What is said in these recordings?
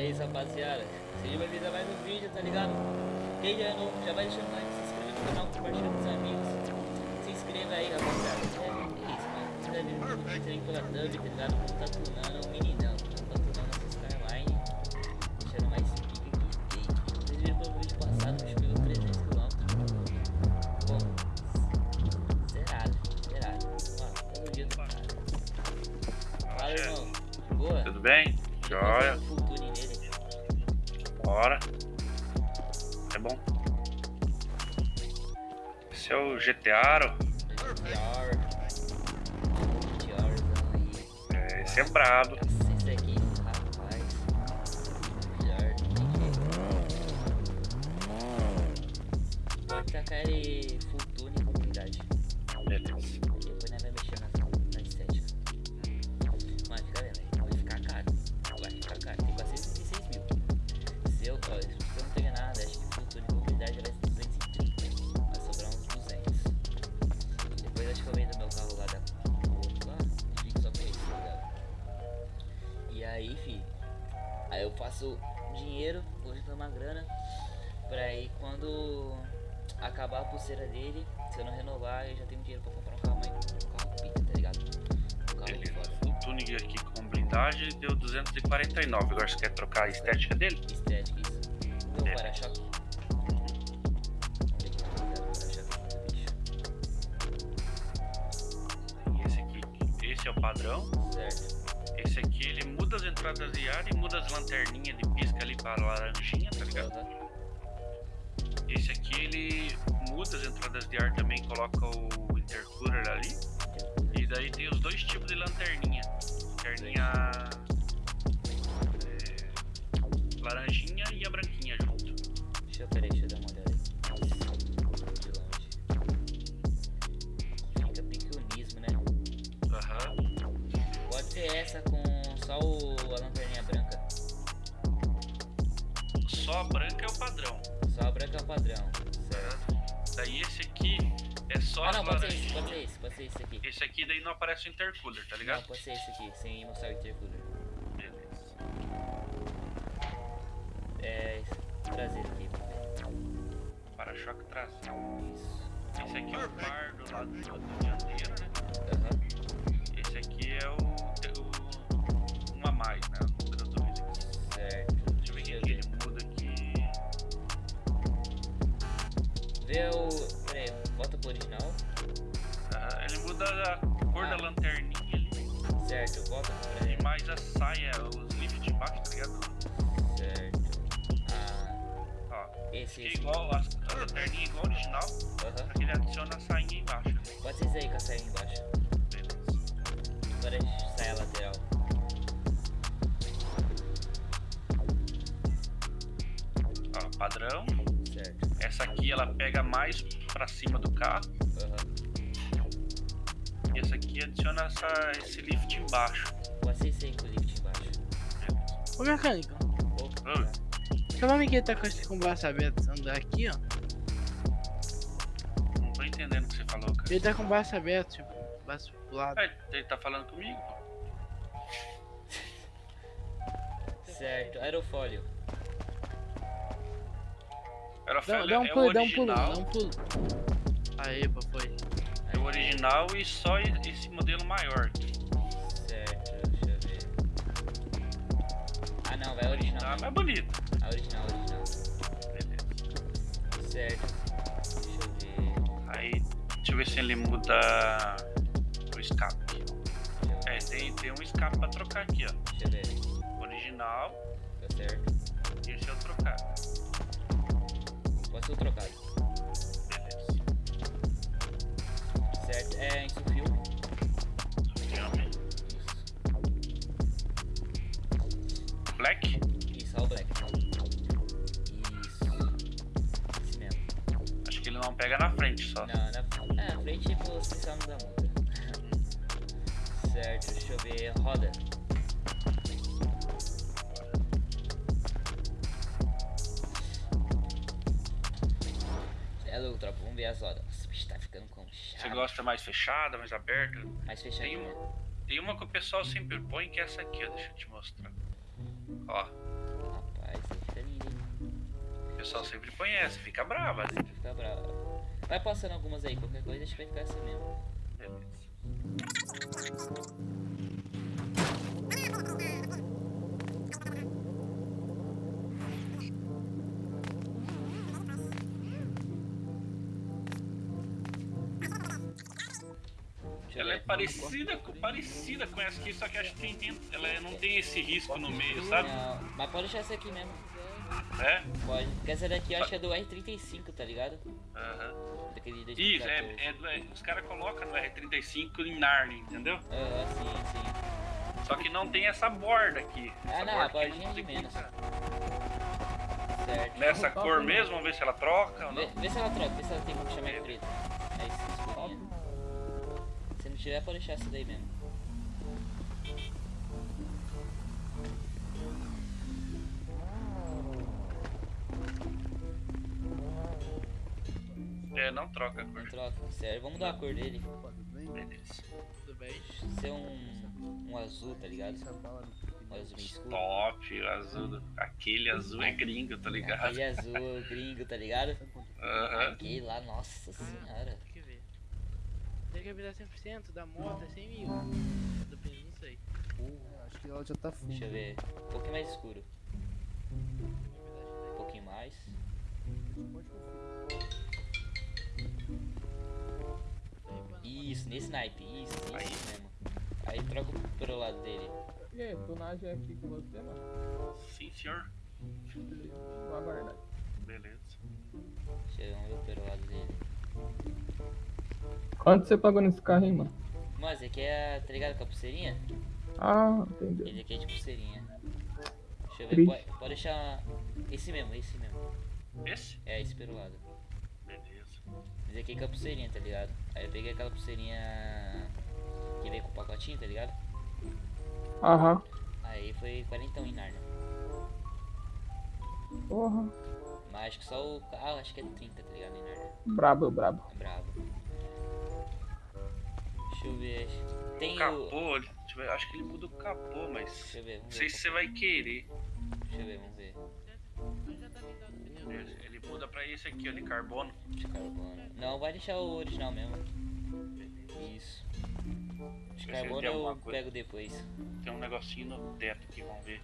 É isso, rapaziada. Seja bem-vindo a mais um vídeo, tá ligado? Quem já é novo, já vai deixando like, se inscreve no canal, compartilha com os amigos. Se inscreva aí, rapaziada. É isso, mano. Você deve ver um vídeo aí pela thumb, tá ligado? Tá tunando o meninão. Tá tunando essa Skyline. Deixando mais pique aqui. E vocês viram pelo vídeo passado, o bicho pegou 300 km. Bom, zerado, zerado. Mano, todo dia do cara. Fala, irmão. Boa? Tudo bem? Joia. Bora. É bom. Esse é o GTAro. É, esse é brabo. Pode tacar meu carro lá da outro lá. E fico só com tá ligado? E aí, fi. Aí eu faço dinheiro, vou juntando uma grana. Pra aí quando acabar a pulseira dele, se eu não renovar, eu já tenho dinheiro pra comprar um carro mais. Um carro pica, tá ligado? Um carro Beleza. foda. O tuning aqui com blindagem deu 249. Agora você quer trocar a estética dele? Estética, as lanterninhas de pisca ali para laranjinha, tá ligado? Esse aqui ele muda as entradas de ar também, coloca o intercooler ali. E daí tem os dois tipos de. Lanterninha Branca é o padrão. Certo. Daí esse aqui é só Ah não, pode ser esse, pode ser esse, pode ser esse aqui. Esse aqui daí não aparece o intercooler, tá Não, ligado? pode ser esse aqui, sem mostrar o intercooler. Beleza. É traseiro aqui. Para-choque traseiro. Isso. Esse aqui é o par do lado do, dianteiro, né? Aham. Esse Vê o. Pera aí, bota pro original. Ah, ele muda a cor Ah. da lanterninha ali. Certo, volta pra E ele. mais a saia, os lift de baixo, tá ligado? Certo. Ah, Ó, esse, fica esse. igual, a, a lanterninha igual ao original, só Aham. que ele adiciona a sainha embaixo. né? Pode ser esse aí com a saia embaixo. Beleza. Agora a gente sai a lateral. Ó, padrão. Essa aqui ela pega mais pra cima do carro. Aham. E essa aqui adiciona essa, esse lift embaixo. Ser esse aí com o lift embaixo. Ô mecânico, Opa. Oi. seu nome que tá com esse com o braço aberto andar aqui, ó. Não tô entendendo o que você falou, cara. Ele tá com o braço aberto, tipo, braço pro lado. Ah, Ele tá falando comigo, pô. Certo. Aerofólio. Era Dá, dá um é pulo, dá um pulo, original. dá um pulo. Pô, foi. É o original e só esse modelo maior. aqui. Certo, deixa eu ver. Ah não, vai original. Tá mesmo. mais bonito. A original, original. Beleza. Certo. Deixa eu ver. Aí, deixa eu ver se ele muda o escape. É, tem, tem um escape pra trocar aqui, ó. Deixa eu ver. Original Tá certo. e esse é o trocado. Ser o trocado. Certo. É isso o filme. Black? Isso, all black. Isso. Esse mesmo. Acho que ele não pega na frente só. Não, na, é, na frente você não da multa. certo, deixa eu ver. Roda. tropa. Vamos ver as horas. Nossa, o bicho tá ficando conchado. Você gosta mais fechada, mais aberta? Mais fechada. Tem, uma, tem uma que o pessoal sempre põe, que é essa aqui, ó. Deixa eu te mostrar. Ó. Rapaz, tá lindo, hein? O pessoal sempre põe essa. Fica brava, né? Fica brava. Vai passando algumas aí. Qualquer coisa, a gente vai ficar assim mesmo. Beleza. Ela é parecida, com- parecida com essa aqui, só que acho que tem, tem- ela não tem esse risco no meio, sabe? Não, mas pode deixar essa aqui mesmo. É? Pode. Porque essa daqui eu acho que é do R35, tá ligado? Aham. Isso, 2014. é, é é- os caras colocam no R35 em Narnia, entendeu? Aham, sim, sim. Só que não tem essa borda aqui. Ah, Essa não, borda a bordinha de menos. Certo. Nessa cor mesmo, vamos ver se ela troca ou Vê, não. vê se ela troca, vê se ela tem como chamar de preta. Não tiver, pode deixar essa daí mesmo. É, não troca a Não cor. troca, sério. Vamos mudar a cor dele. Beleza. Tudo bem? Ser um, um azul, tá ligado? Um azul bem escuro. Top, o azul. Aquele azul é gringo, tá ligado? Aquele azul gringo, tá ligado? Aham. Aquele lá, nossa senhora. Tem que virar 100% da moto, é 100 mil. Depende, não sei. Acho que ela já tá full. Deixa eu ver. Um pouquinho mais escuro. Um pouquinho mais. Isso, nesse naipe. Isso, isso Aí. mesmo. Aí troca pro lado dele. E aí, tonagem aqui com você, mano? Sim, senhor. Vou aguardar. Beleza. Deixa eu ver pelo lado dele. Quanto você pagou nesse carro aí, mano? Mas esse aqui é, tá ligado com a pulseirinha? Ah, entendeu. Ele aqui é de pulseirinha. Deixa eu ver, pode, pode deixar esse mesmo, esse mesmo. Esse? É, esse pelo lado. Beleza. Esse aqui com a pulseirinha, tá ligado? Aí eu peguei aquela pulseirinha que veio com o pacotinho, tá ligado? Aham. Aí foi 40 em Narnia. Porra. Mas acho que só o carro, acho que é 30, tá ligado? Em Narnia. Brabo, brabo. É brabo. Deixa eu ver. Tem o. Capô, ver, acho que ele muda o capô, mas. Deixa eu ver, Não sei se você vai querer. Deixa eu ver, vamos ver. O. Ele muda pra esse aqui, ó, de carbono. De carbono. Não, vai deixar o original mesmo. Isso. De carbono eu pego depois. Tem um negocinho no teto aqui, vamos ver.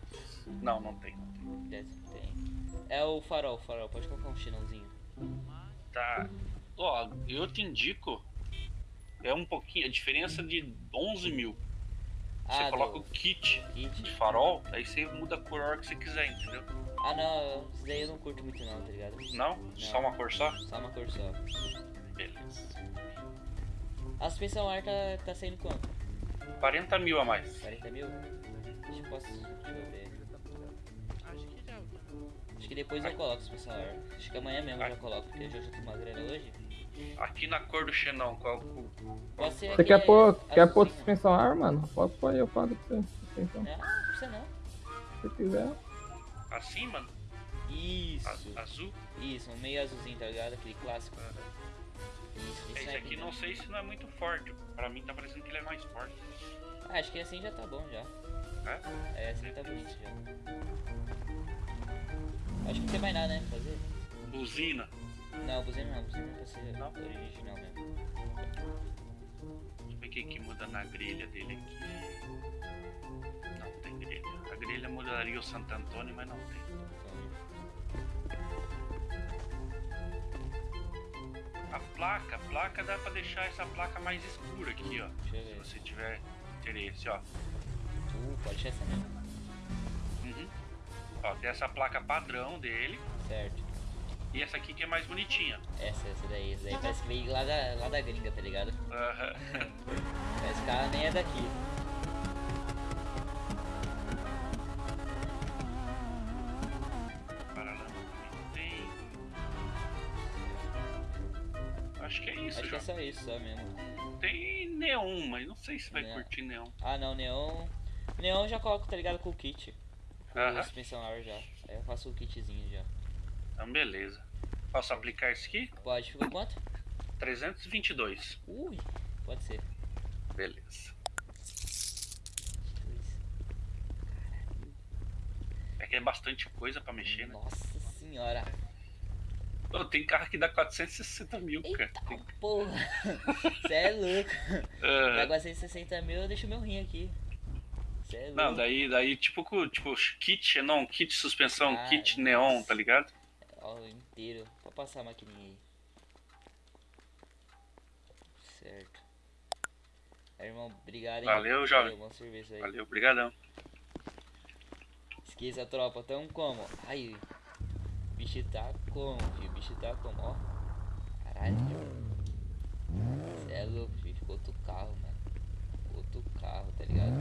Não, não tem, não Tem. É o farol, farol. Pode colocar um chinãozinho. Tá. Ó, eu te indico. É um pouquinho. A diferença de 11 mil. Você Ah, coloca do o kit de farol, aí você muda a cor a hora que você quiser, entendeu? Ah, não. Isso daí eu não curto muito não, tá ligado? Não? Só uma cor só? Só uma cor só. Beleza. A suspensão ar tá, tá saindo quanto? 40 mil a mais. 40 mil? Deixa eu, posso, deixa eu ver. Acho que já. Acho que depois eu coloco a suspensão ar. Acho que amanhã mesmo eu já coloco, porque eu já tô uma grana hoje. Aqui na cor do Xenon, qual qual- Você quer aquele pôr, quer pôr suspensão ar, mano? Pode pôr aí, eu pago pra você. Suspensão. Não, não precisa não. Se você quiser. Assim, mano? Isso. A- azul? Isso, um meio azulzinho, tá ligado? Aquele clássico. Isso, Esse aí aqui não sei se não é muito forte. Pra mim tá parecendo que ele é mais forte. Ah, acho que assim já tá bom já. É? É, assim tá bonito já. Acho que não tem mais nada, né? Fazer? Buzina. Não, buzina não, buzina pra ser Não? original mesmo. Deixa eu ver o que que muda na grelha dele aqui. Não tem grelha. A grelha mudaria o Santo Antônio, mas não tem. A placa, a placa dá pra deixar essa placa mais escura aqui, ó. Se você tiver interesse, ó. Uh, pode ser essa mesmo. Uhum. Ó, tem essa placa padrão dele. Certo. E essa aqui que é mais bonitinha. Essa, essa daí. Essa daí parece que veio lá da, lá da gringa, tá ligado? Aham. Esse cara nem é daqui. Acho que é isso, Acho que já. é só isso, só mesmo. Tem neon, mas não sei se vai Neon. curtir neon. Ah não, neon. Neon eu já coloco, tá ligado? Com o kit. Com Aham. a suspensão ar já. Aí eu faço o kitzinho já. Então, beleza. Posso aplicar isso aqui? Pode, ficou quanto? 322. Ui, pode ser. Beleza. É que é bastante coisa pra mexer, né? Nossa senhora. Ô, tem carro que dá 460 mil, cara. Eita Tem- porra! Cê é louco. Ah, Pega 160 mil, eu deixo meu rim aqui. É louco. não, daí, daí tipo, tipo, kit, não, kit suspensão, Ah, kit neon, tá ligado? Inteiro. Pra passar a maquininha aí. Certo. Aí, irmão, obrigado, hein? Valeu, jovem. Valeu, bom serviço aí. Valeu, obrigadão. Esqueça a tropa, tão como? Aí, o bicho tá como, filho? O bicho tá como, ó. Caralho, Cê é louco, filho. Ficou outro carro, mano. Outro carro, tá ligado?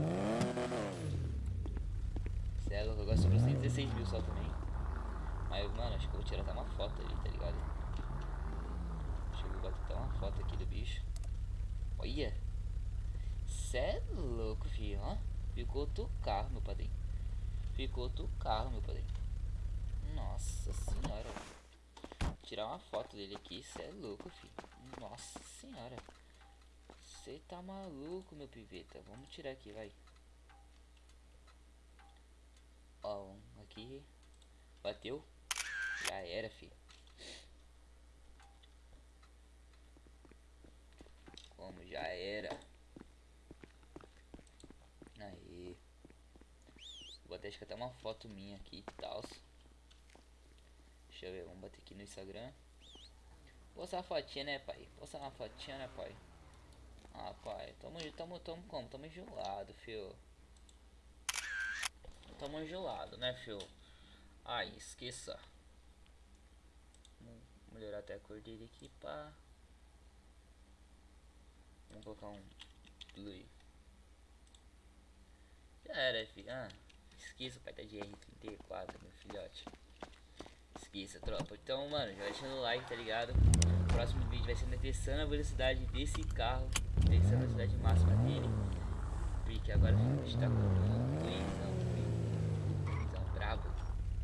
Cê é louco, agora sobrou 116 mil só também. Mas, mano, acho que eu vou tirar até uma foto ali, tá ligado? Deixa eu botar até uma foto aqui do bicho. Olha! Cê é louco, filho, ó. Ficou outro carro, meu padrinho. Ficou outro carro, meu padrinho. Nossa senhora. Vou tirar uma foto dele aqui. Cê é louco, filho. Nossa senhora. Você tá maluco, meu piveta. Vamos tirar aqui, vai. Ó, um aqui. Bateu. Já era, filho. Como já era. Aí. Vou até até uma foto minha aqui e tal. Deixa eu ver, vamos bater aqui no Instagram. Postar uma fotinha, né, pai? Postar uma fotinha, né, pai? Ah, pai, tamo, tamo, tamo como? Tamo enjoado, fio. Tamo enjoado, né, fio? Ai, esqueça. Melhorar até a cor dele aqui, pá. Vamos colocar um blue. Já era, filho. Ah, esqueça pai da GR34, meu filhote. Esqueça, tropa. Então, mano, já deixando o like, tá ligado? O próximo vídeo vai ser testando a velocidade desse carro. Testando a velocidade máxima dele. Porque agora a gente tá com o